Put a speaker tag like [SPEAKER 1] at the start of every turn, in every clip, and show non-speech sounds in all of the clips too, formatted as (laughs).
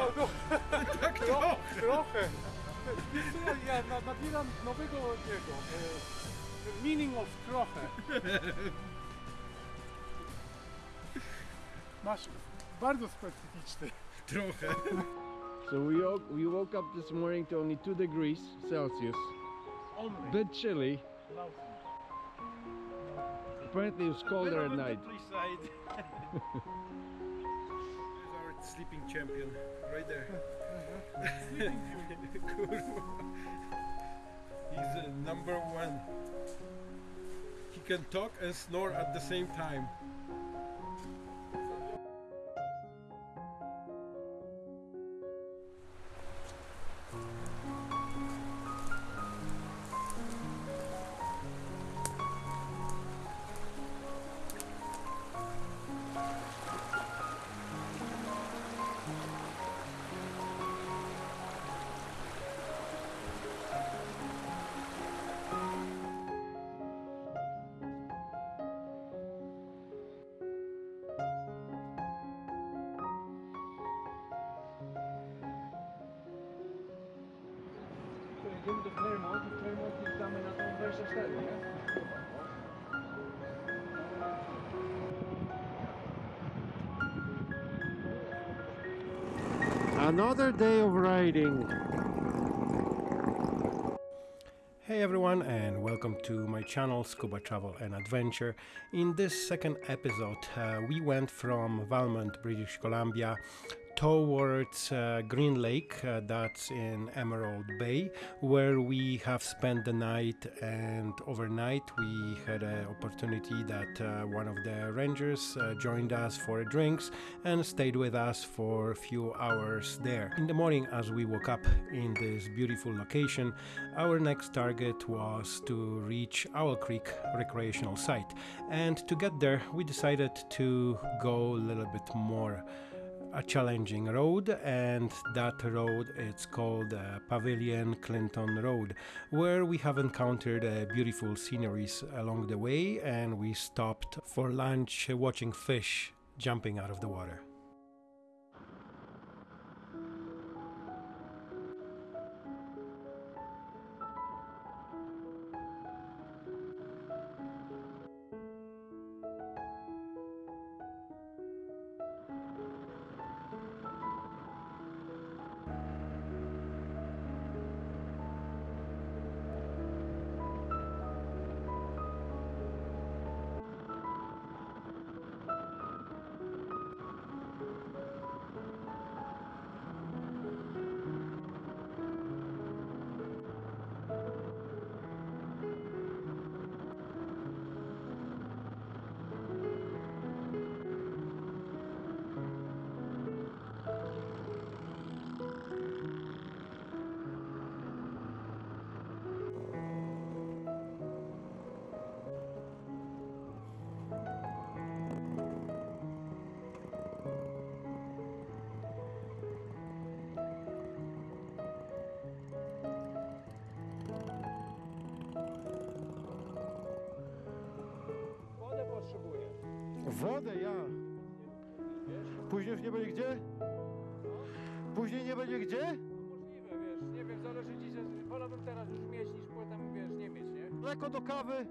[SPEAKER 1] No, no,
[SPEAKER 2] Tak
[SPEAKER 1] tro,
[SPEAKER 2] trochę.
[SPEAKER 1] trochę. Wiesz co, ja nabieram nowego tego, e, meaning of trochę. Masz bardzo specyficzny.
[SPEAKER 2] Trochę.
[SPEAKER 3] So we, woke, we woke up this morning to only 2 degrees Celsius.
[SPEAKER 1] Only.
[SPEAKER 3] Bit chilly. Apparently it was colder at night.
[SPEAKER 2] Side. (laughs) There's our sleeping champion right there. (laughs) He's uh, number one. He can talk and snore at the same time.
[SPEAKER 3] Jedziemy do Claremont i w Claremont jeżdżamy na tą 24, nie? Another day of riding.
[SPEAKER 2] Hey everyone and welcome to my channel Scuba Travel and Adventure. In this second episode uh, we went from Valemount, British Columbia towards uh, Green Lake, uh, that's in Emerald Bay, where we have spent the night and overnight we had an opportunity that uh, one of the rangers uh, joined us for drinks and stayed with us for a few hours there. In the morning as we woke up in this beautiful location, our next target was to reach Owl Creek recreational site and to get there we decided to go a little bit more a challenging road and that road it's called uh, Pavilion Clinton Road where we have encountered uh, beautiful sceneries along the way and we stopped for lunch uh, watching fish jumping out of the water.
[SPEAKER 4] Już nie będzie gdzie? Później nie będzie gdzie?
[SPEAKER 1] No możliwe, wiesz, nie wiem, zależy ci, że wolałbym teraz już mieć niż potem, wiesz, nie mieć, nie?
[SPEAKER 4] Mleko do kawy.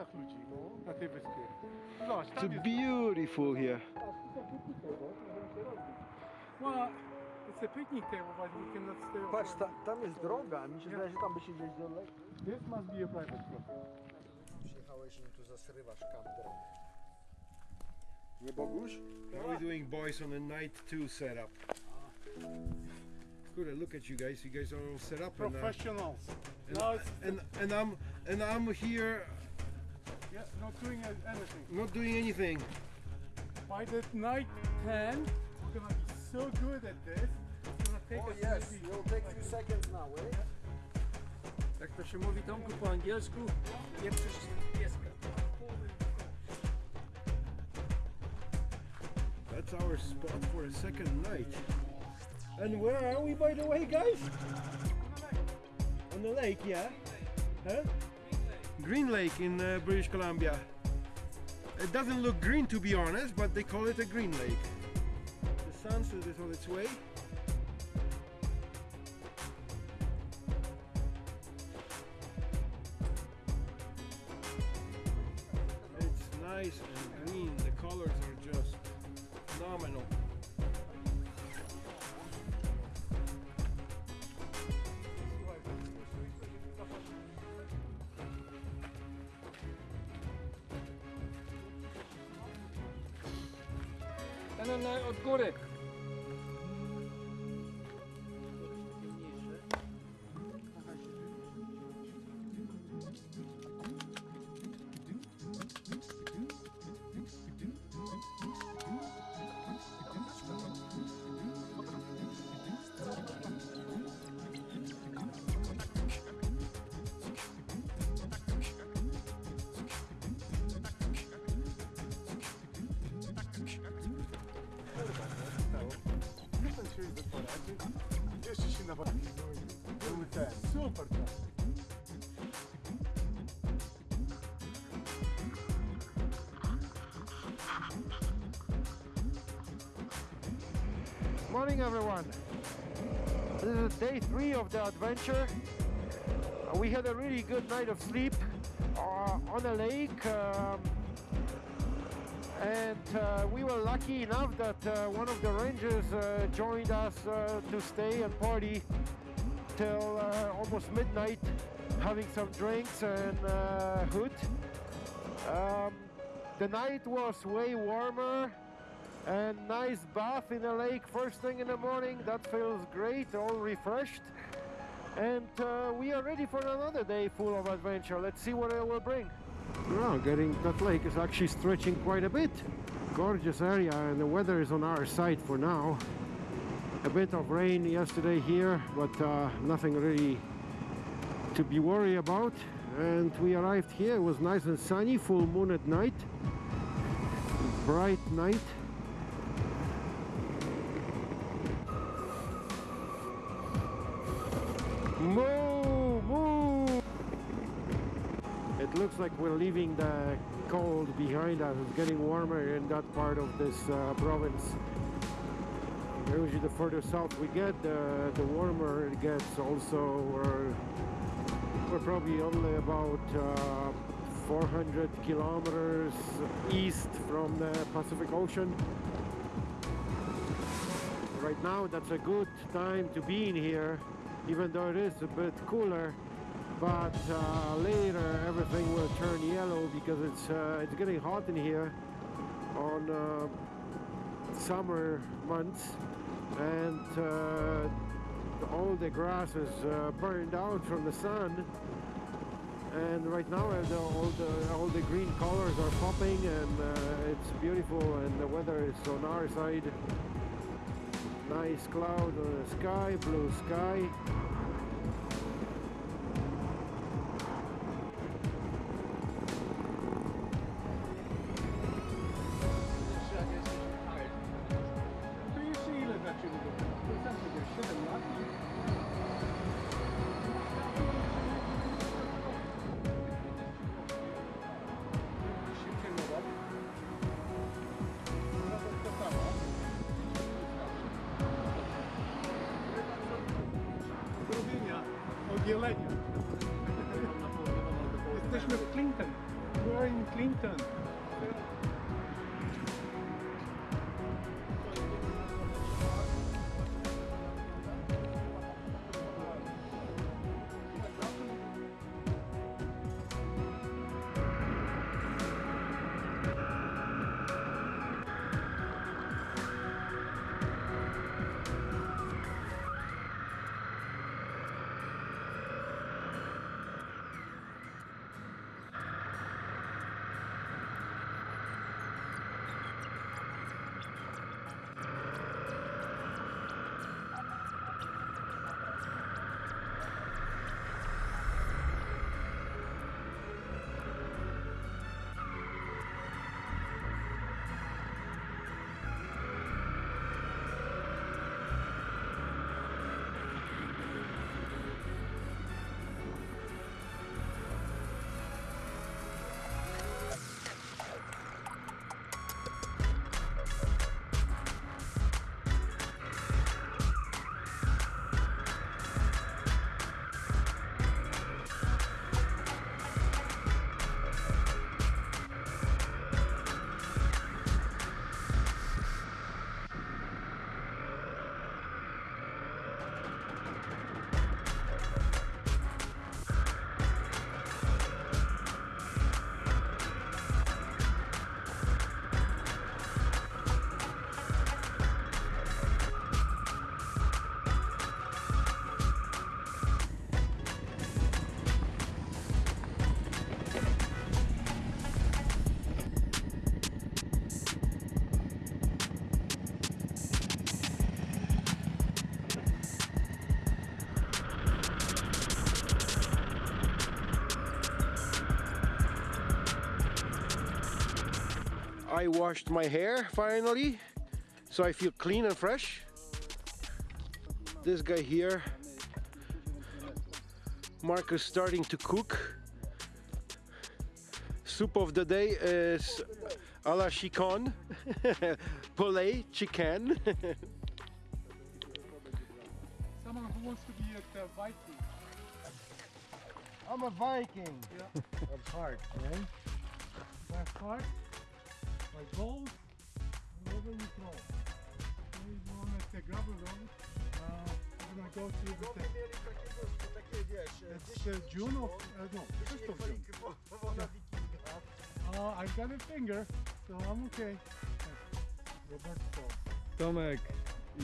[SPEAKER 1] Setkach ludzi na tej wyspie.
[SPEAKER 3] It's beautiful here.
[SPEAKER 1] Well, it's a picnic table, but we cannot stay over
[SPEAKER 4] Patrz, ta, tam jest droga, mi się wydaje, że tam by się gdzieś dalej.
[SPEAKER 1] This must be a private property.
[SPEAKER 4] Przyjechałeś i tu zasrywasz kamder.
[SPEAKER 3] Nie Boguś? How are we doing boys on a night 2 setup? Kurde, look at you guys. You guys are all set up and, uh,
[SPEAKER 1] Professionals.
[SPEAKER 3] and,
[SPEAKER 1] Now it's
[SPEAKER 3] and, and I'm and I'm here
[SPEAKER 1] yeah, not doing anything.
[SPEAKER 3] not doing anything.
[SPEAKER 1] By the night 10, we're gonna be so good at this. It's gonna take
[SPEAKER 4] Oh
[SPEAKER 1] us
[SPEAKER 4] yes,
[SPEAKER 1] maybe
[SPEAKER 4] you'll take few seconds now, eh?
[SPEAKER 5] Jak to się mówi Tomku po angielsku? Nie przyszedł pieska.
[SPEAKER 3] That's our spot for a second night. And where are we, by the way, guys? On the lake, On the lake, yeah. Huh? Green Lake in uh, British Columbia. It doesn't look green, to be honest, but they call it a green lake. The sunset is on its way. It's nice and green. The colors are just phenomenal.
[SPEAKER 5] Góry.
[SPEAKER 4] Morning everyone. This is day three of the adventure. Uh, we had a really good night of sleep uh, on a lake. Um, and uh, we were lucky enough that uh, one of the rangers uh, joined us uh, to stay and party till uh, almost midnight, having some drinks and uh, hood. Um, the night was way warmer and nice bath in the lake first thing in the morning. That feels great, all refreshed. And uh, we are ready for another day full of adventure. Let's see what it will bring. Well, getting that lake is actually stretching quite a bit. Gorgeous area, and the weather is on our side for now. A bit of rain yesterday here, but uh, nothing really to be worried about. And we arrived here, it was nice and sunny, full moon at night, bright night. Moo! Looks like we're leaving the cold behind us. It's getting warmer in that part of this uh, province. Usually the further south we get, the, the warmer it gets. Also, we're, we're probably only about uh, 400 kilometers east from the Pacific Ocean. Right now, that's a good time to be in here, even though it is a bit cooler. But uh, later, everything will turn yellow because it's uh, it's getting hot in here on uh, summer months, and uh, all the grass is uh, burned out from the sun. And right now, uh, all the all the green colors are popping, and it's beautiful, and the weather is on our side. Nice cloud on the sky, blue sky.
[SPEAKER 2] I washed my hair finally, so I feel clean and fresh. This guy here, Marcus, starting to cook. Soup of the day is a la chicon, (laughs) poulet, chicken. (laughs)
[SPEAKER 1] Someone who wants to be a uh, Viking.
[SPEAKER 3] I'm a Viking.
[SPEAKER 1] Yeah. (laughs)
[SPEAKER 3] Of heart, man.
[SPEAKER 1] My heart, my goals, wherever you throw. There is one at the gravel road. Uh, we're gonna go to the
[SPEAKER 3] mieli takiego, takie wiesz,
[SPEAKER 1] It's uh, June of uh, no, first of June.
[SPEAKER 3] woda.
[SPEAKER 1] Uh, I've got a finger, so I'm okay. Roberto.
[SPEAKER 5] Tomek,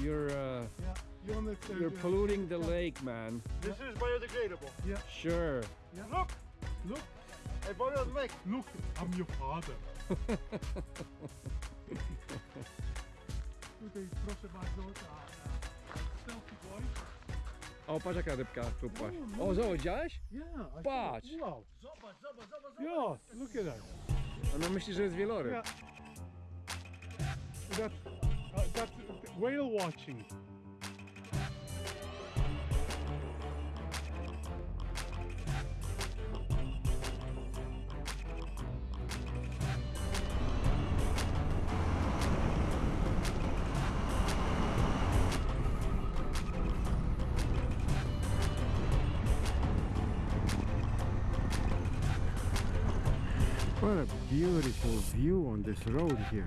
[SPEAKER 5] you're uh,
[SPEAKER 1] Yeah, you want to?
[SPEAKER 5] you're polluting the lake, man.
[SPEAKER 3] This is biodegradable. Yeah.
[SPEAKER 5] Sure.
[SPEAKER 1] Yeah.
[SPEAKER 3] Look!
[SPEAKER 1] Look,
[SPEAKER 3] I bought it on Mac.
[SPEAKER 1] look, I'm your father. Tutaj proszę bardzo, ta, selfie boy.
[SPEAKER 5] O, patrz jaka rybka tu patrz. O, zobacz?
[SPEAKER 1] Yeah, I.
[SPEAKER 5] Patrz.
[SPEAKER 1] Wow.
[SPEAKER 3] Zobacz, zobacz, zobacz,
[SPEAKER 1] Yeah, look at that.
[SPEAKER 5] Ona myśli, że jest wieloryb.
[SPEAKER 1] Yeah. That, uh, that whale watching.
[SPEAKER 3] Beautiful view on this road here.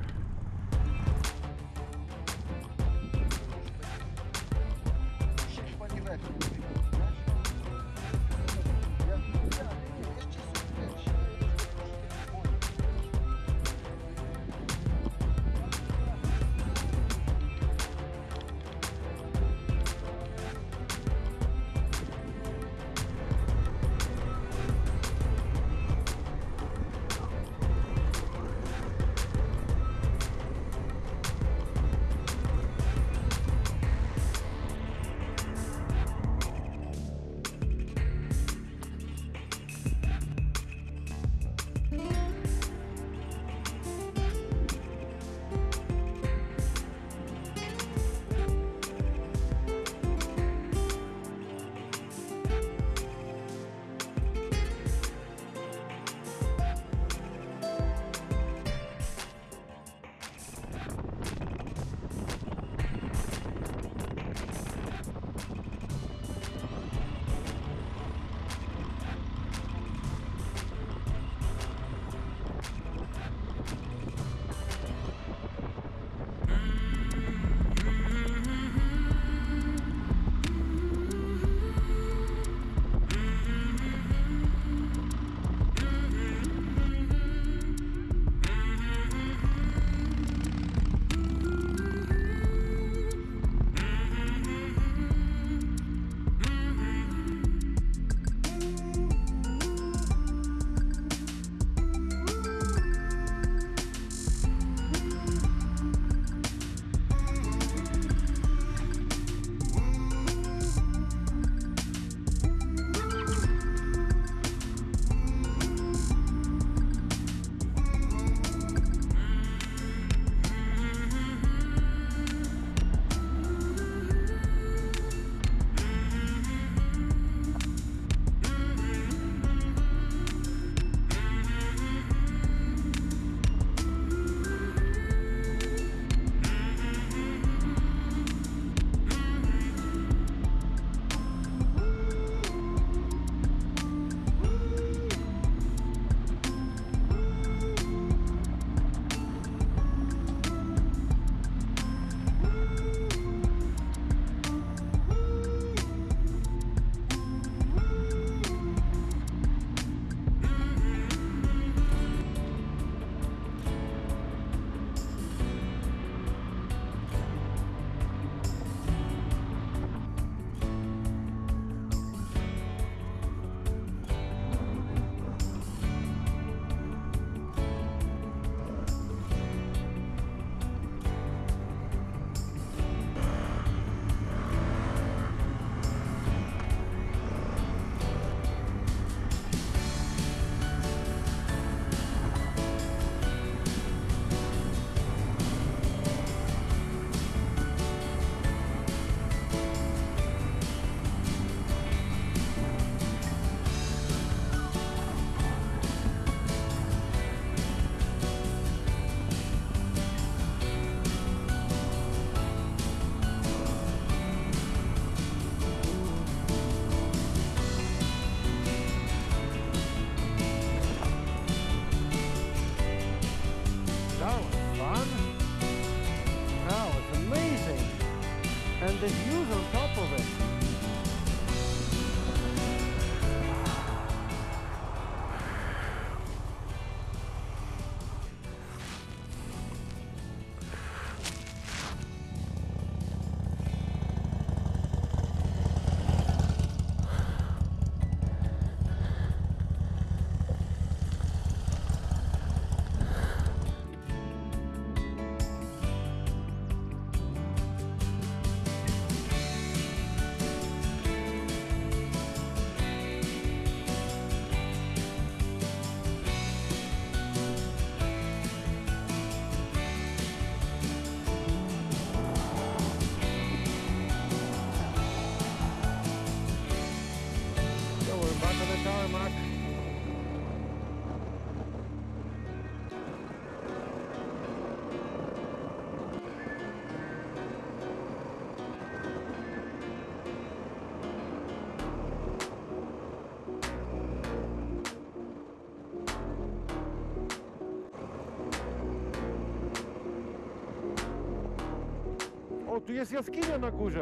[SPEAKER 4] Tu jest jaskinia na górze.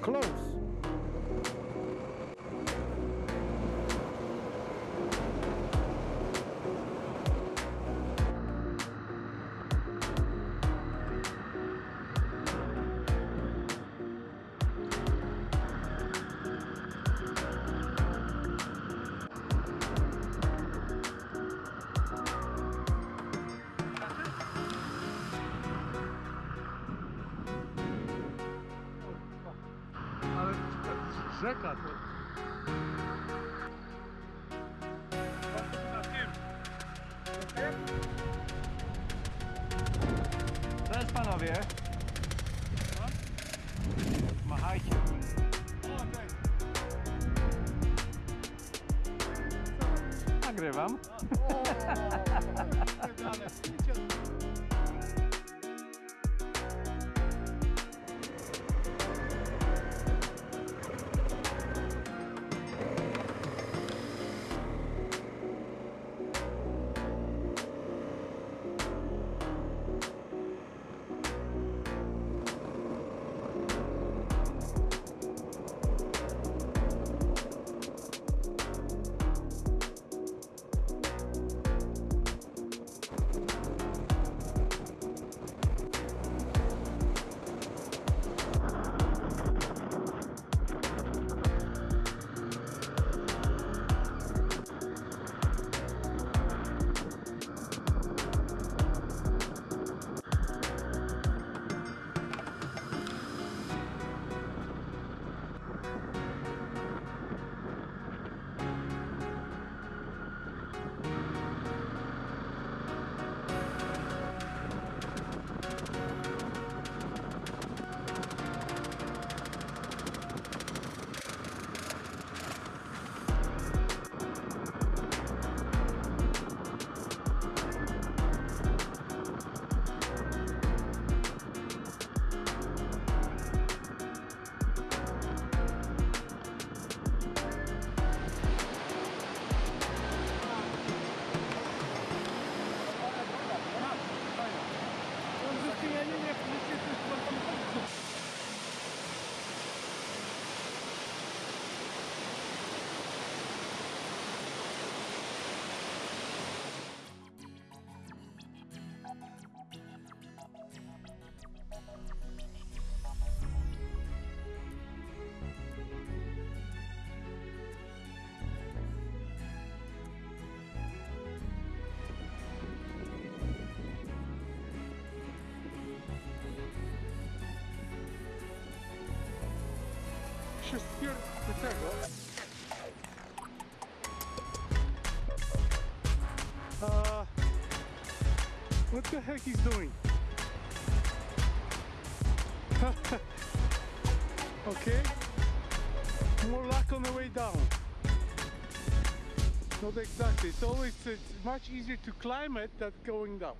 [SPEAKER 4] Close.
[SPEAKER 1] rzeka to. Na tym. Na tym?
[SPEAKER 5] To jest panowie. Machajcie. Nagrywam.
[SPEAKER 4] Do tego.
[SPEAKER 1] Uh, what the heck he's doing? (laughs) okay. More luck on the way down. Not exactly. It's always it's much easier to climb it than going down.